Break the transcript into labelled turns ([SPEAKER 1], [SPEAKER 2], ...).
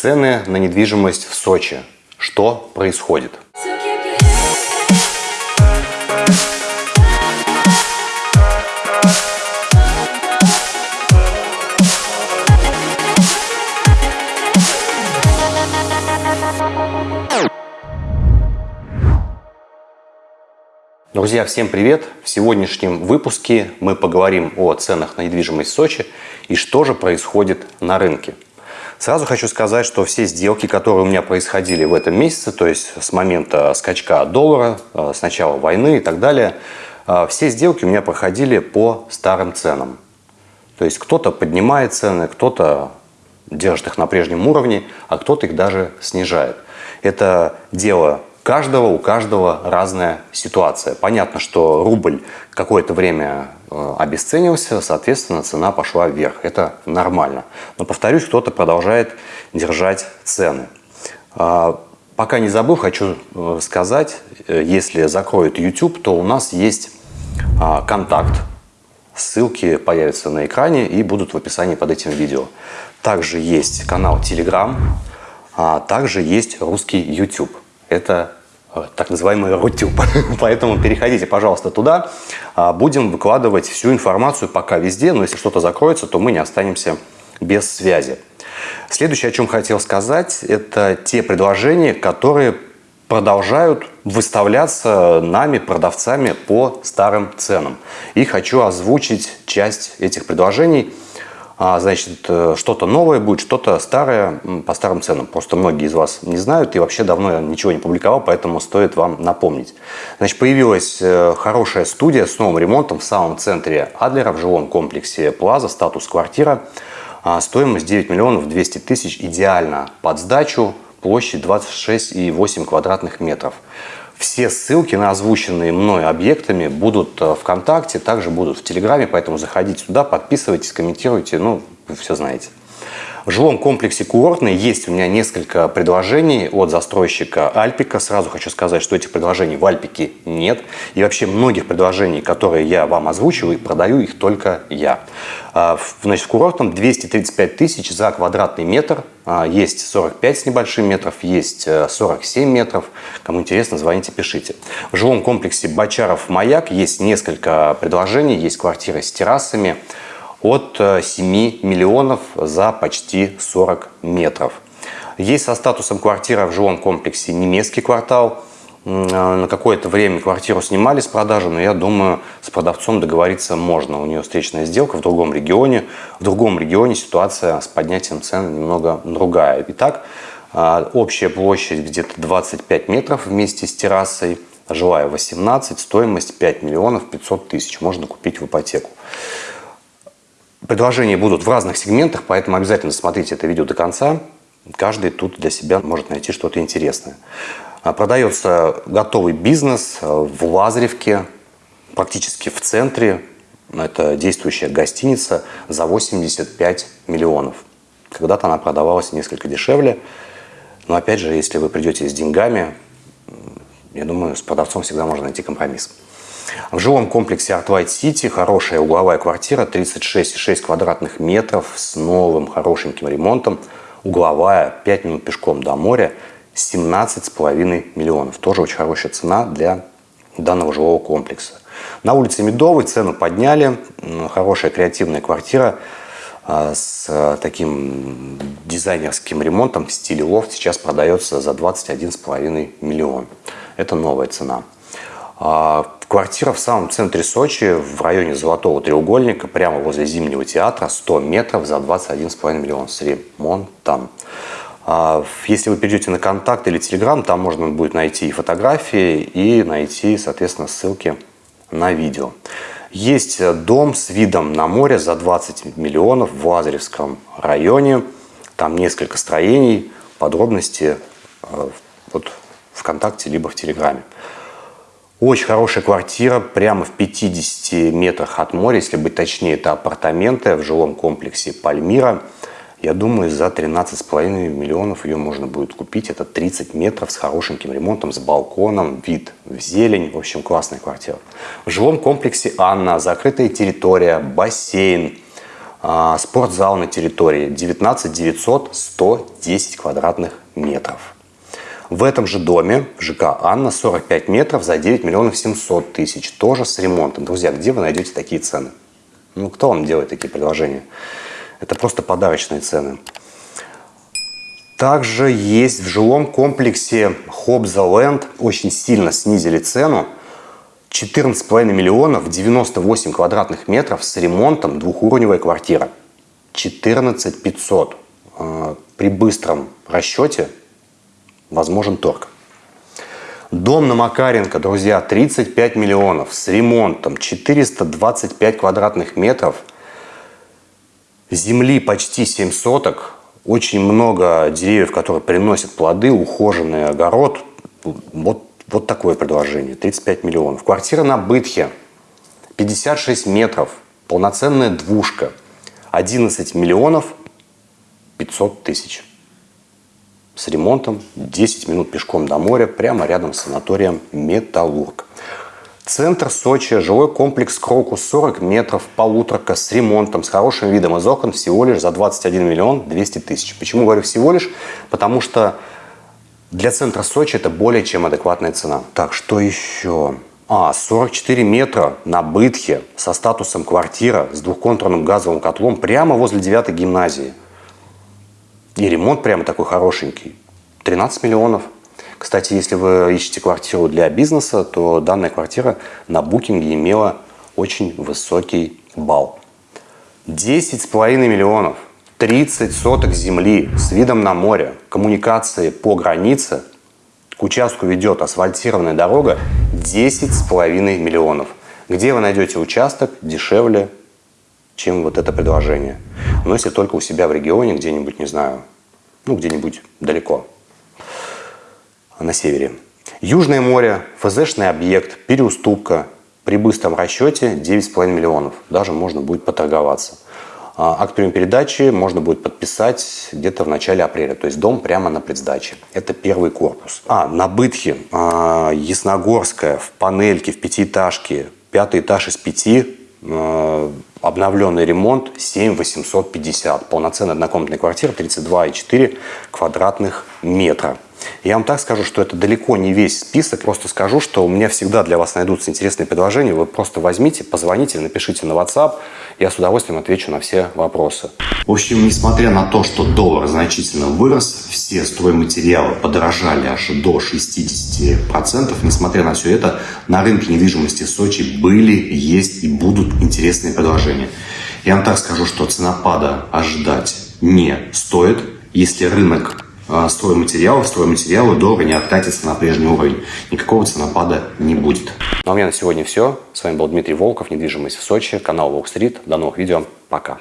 [SPEAKER 1] Цены на недвижимость в Сочи. Что происходит? Друзья, всем привет! В сегодняшнем выпуске мы поговорим о ценах на недвижимость в Сочи и что же происходит на рынке. Сразу хочу сказать, что все сделки, которые у меня происходили в этом месяце, то есть с момента скачка доллара, э, с начала войны и так далее, э, все сделки у меня проходили по старым ценам. То есть кто-то поднимает цены, кто-то держит их на прежнем уровне, а кто-то их даже снижает. Это дело каждого, у каждого разная ситуация. Понятно, что рубль какое-то время э, обесценился, соответственно, цена пошла вверх. Это нормально. Но, повторюсь, кто-то продолжает держать цены. А, пока не забыл, хочу э, сказать, э, если закроют YouTube, то у нас есть а, контакт. Ссылки появятся на экране и будут в описании под этим видео. Также есть канал Telegram, а также есть русский YouTube. Это так называемый Рутюб. Поэтому переходите, пожалуйста, туда. А, будем выкладывать всю информацию пока везде, но если что-то закроется, то мы не останемся без связи. Следующее, о чем хотел сказать, это те предложения, которые продолжают выставляться нами, продавцами, по старым ценам. И хочу озвучить часть этих предложений – значит, э, что-то новое будет, что-то старое по старым ценам. Просто многие из вас не знают и вообще давно я ничего не публиковал, поэтому стоит вам напомнить. Значит, появилась э, хорошая студия с новым ремонтом в самом центре Адлера в жилом комплексе Плаза, статус квартира. А, стоимость 9 миллионов 200 тысяч, идеально под сдачу, площадь 26,8 квадратных метров. Все ссылки на озвученные мной объектами будут э, ВКонтакте, также будут в Телеграме, поэтому заходите туда, подписывайтесь, комментируйте, ну, вы все знаете. В жилом комплексе «Курортный» есть у меня несколько предложений от застройщика «Альпика». Сразу хочу сказать, что этих предложений в «Альпике» нет. И вообще многих предложений, которые я вам озвучиваю, продаю их только я. А, значит, в «Курортном» 235 тысяч за квадратный метр. А, есть 45 с небольшим метров, есть 47 э, метров. Кому интересно, звоните, пишите. В жилом комплексе «Бочаров Маяк» есть несколько предложений. Есть квартиры с террасами от 7 э, миллионов за почти 40 метров. Есть со статусом квартира в жилом комплексе немецкий квартал. Э, на какое-то время квартиру снимали с продажи, но я думаю, с продавцом договориться можно. У нее встречная сделка в другом регионе. В другом регионе ситуация с поднятием цен немного другая. Итак, э, общая площадь где-то 25 метров вместе с террасой. Жилая 18, стоимость 5 миллионов 500 тысяч. Можно купить в ипотеку. Предложения будут в разных сегментах, поэтому обязательно смотрите это видео до конца. Каждый тут для себя может найти что-то интересное. А, продается готовый бизнес в Лазаревке, практически в центре. Это действующая гостиница за 85 миллионов. Когда-то она продавалась несколько дешевле. Но опять же, если вы придете с деньгами, я думаю, с продавцом всегда можно найти компромисс. В жилом комплексе White City хорошая угловая квартира, 36,6 квадратных метров с новым хорошеньким ремонтом. Угловая, 5 минут пешком до моря, 17,5 миллионов. Тоже очень хорошая цена для данного жилого комплекса. На улице Медовой цену подняли. Хорошая креативная квартира а, с таким дизайнерским ремонтом в стиле лофт сейчас продается за 21,5 миллион. Это новая цена. Квартира в самом центре Сочи, в районе Золотого треугольника, прямо возле Зимнего театра, 100 метров за 21,5 миллиона с ремонтом. А, если вы перейдете на контакт или телеграм, там можно будет найти и фотографии, и найти, соответственно, ссылки на видео. Есть дом с видом на море за 20 миллионов в Лазаревском районе. Там несколько строений, подробности э, вот ВКонтакте либо в Телеграме. Очень хорошая квартира, прямо в 50 метрах от моря, если быть точнее, это апартаменты в жилом комплексе Пальмира. Я думаю, за 13,5 миллионов ее можно будет купить. Это 30 метров с хорошеньким ремонтом, с балконом, вид в зелень. В общем, классная квартира. В жилом комплексе Анна, закрытая территория, бассейн. А, спортзал на территории 19 900 110 квадратных метров. В этом же доме ЖК «Анна» 45 метров за 9 миллионов 700 тысяч. Тоже с ремонтом. Друзья, где вы найдете такие цены? Ну, кто вам делает такие предложения? Это просто подарочные цены. Также есть в жилом комплексе Хобза Ленд. Очень сильно снизили цену. 14,5 миллионов, 98 квадратных метров с ремонтом, двухуровневая квартира. 14 500. А, при быстром расчете возможен торг. Дом на Макаренко, друзья, 35 миллионов с ремонтом, 425 квадратных метров, земли почти 7 соток, очень много деревьев, которые приносят плоды, ухоженный огород. Вот, вот такое предложение, 35 миллионов. Квартира на Бытхе, 56 метров, полноценная двушка, 11 миллионов 500 тысяч с ремонтом, 10 минут пешком до моря, прямо рядом с санаторием «Металлург». Центр Сочи, жилой комплекс «Крокус», 40 метров, полуторка, с ремонтом, с хорошим видом из окон, всего лишь за 21 миллион 200 тысяч. Почему говорю всего лишь? Потому что для центра Сочи это более чем адекватная цена. Так, что еще? А, 44 метра на Бытхе со статусом квартира с двухконтурным газовым котлом прямо возле 9 гимназии. И ремонт прямо такой хорошенький. 13 миллионов. Кстати, если вы ищете квартиру для бизнеса, то данная квартира на букинге имела очень высокий балл. 10,5 миллионов. 30 соток земли с видом на море, коммуникации по границе, к участку ведет асфальтированная дорога 10,5 миллионов. Где вы найдете участок дешевле чем вот это предложение. Но если только у себя в регионе, где-нибудь, не знаю, ну, где-нибудь далеко, на севере. Южное море, ФЗшный объект, переуступка. При быстром расчете 9,5 миллионов. Даже можно будет поторговаться. А, акт приема передачи можно будет подписать где-то в начале апреля. То есть дом прямо на предсдаче. Это первый корпус. А, на Бытхе, а, Ясногорская, в панельке, в пятиэтажке. Пятый этаж из пяти обновленный ремонт 7 850. Полноценная однокомнатная квартира 32,4 квадратных метра. Я вам так скажу, что это далеко не весь список. Просто скажу, что у меня всегда для вас найдутся интересные предложения. Вы просто возьмите, позвоните, напишите на WhatsApp. Я с удовольствием отвечу на все вопросы. В общем, несмотря на то, что доллар значительно вырос, все стройматериалы подорожали аж до 60%. Несмотря на все это, на рынке недвижимости Сочи были, есть и будут интересные предложения. Я вам так скажу, что ценопада ожидать не стоит, если рынок а, стройматериалов, стройматериалы долго не откатятся на прежний уровень. Никакого ценопада не будет. Ну а у меня на сегодня все. С вами был Дмитрий Волков, недвижимость в Сочи, канал Волк Стрит. До новых видео. Пока.